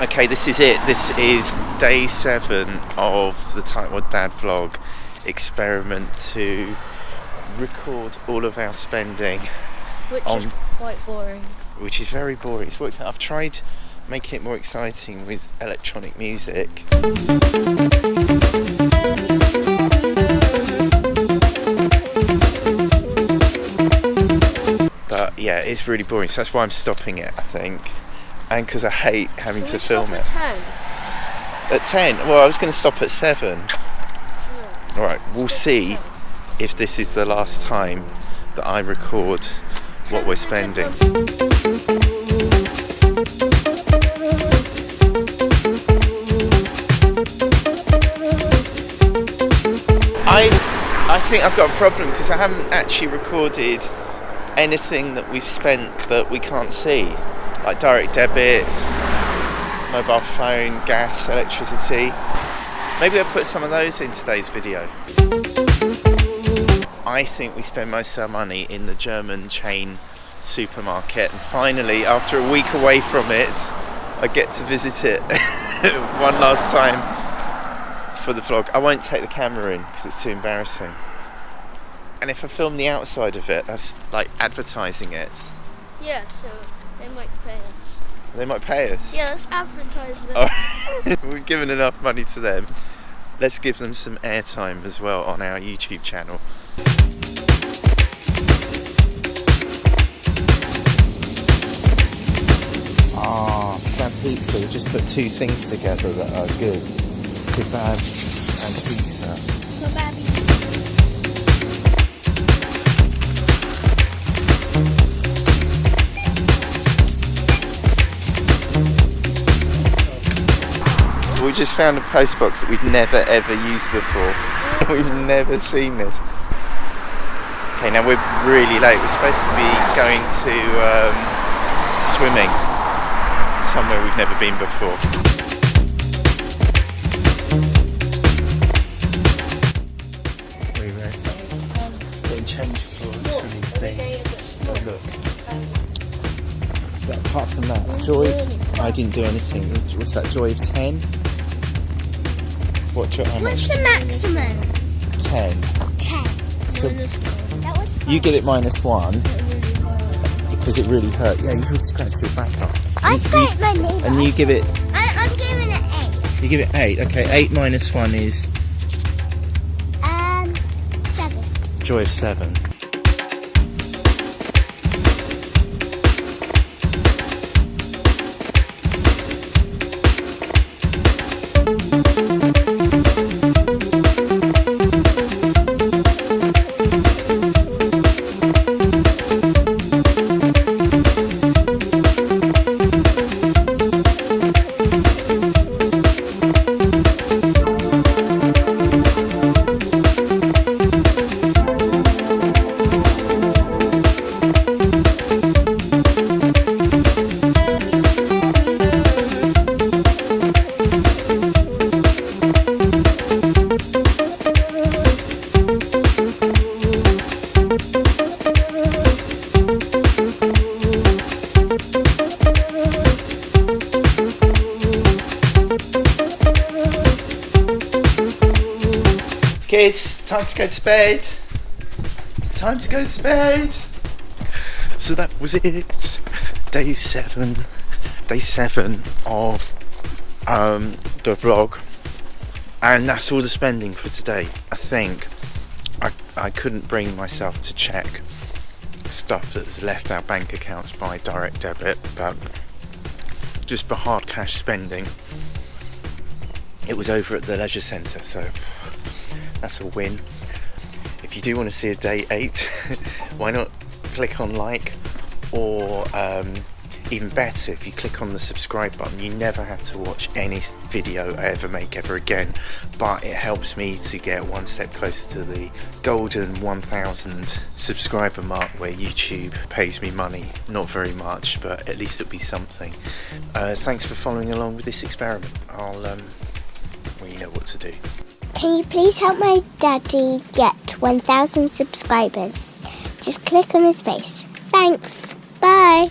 Okay, this is it. This is day seven of the Tightwad Dad vlog experiment to record all of our spending. Which on, is quite boring. Which is very boring. It's worked out. I've tried making it more exciting with electronic music. But yeah, it's really boring. So that's why I'm stopping it, I think. And because I hate having Can to film it. At 10? At 10? Well, I was going to stop at 7. Alright, we'll see if this is the last time that I record what we're spending. I, I think I've got a problem because I haven't actually recorded anything that we've spent that we can't see, like direct debits, mobile phone, gas, electricity. Maybe I'll put some of those in today's video. I think we spend most of our money in the German chain supermarket and finally after a week away from it I get to visit it one last time for the vlog. I won't take the camera in because it's too embarrassing. And if I film the outside of it, that's like advertising it. Yeah, so they might pay us. They might pay us. Yeah, let's advertise them. Oh, we've given enough money to them. Let's give them some airtime as well on our YouTube channel. Ah, Kebab Pizza. We just put two things together that are good. Kebab and pizza. We just found a postbox that we've never ever used before. we've never seen this. Okay, now we're really late. We're supposed to be going to um, swimming somewhere we've never been before. Getting changed a swimming thing. Oh, look. But apart from that, Joy, I didn't do anything. What's that, Joy of 10? What, Joy, how What's much? the maximum? 10. 10. So you get it minus 1 because it really hurt. Yeah, you really scratched your back up. I You- scraped my knee. And you give it, I, I'm giving it 8. you give it 8. Okay, 8 minus 1 is Um, 7. Joy of 7. it's time to go to bed. It's time to go to bed. So that was it. Day seven. Day seven of um, the vlog. And that's all the spending for today. I think I, I couldn't bring myself to check stuff that's left our bank accounts by direct debit, but just for hard cash spending, it was over at the leisure centre, so that's a win. If you do want to see a day eight, why not click on like or um, even better if you click on the subscribe button you never have to watch any video I ever make ever again. But it helps me to get one step closer to the golden 1000 subscriber mark where YouTube pays me money. Not very much but at least it'll be something. Uh, thanks for following along with this experiment. I'll um, well you know what to do Can you please help my daddy get 1,000 subscribers? Just click on his face. Thanks. Bye.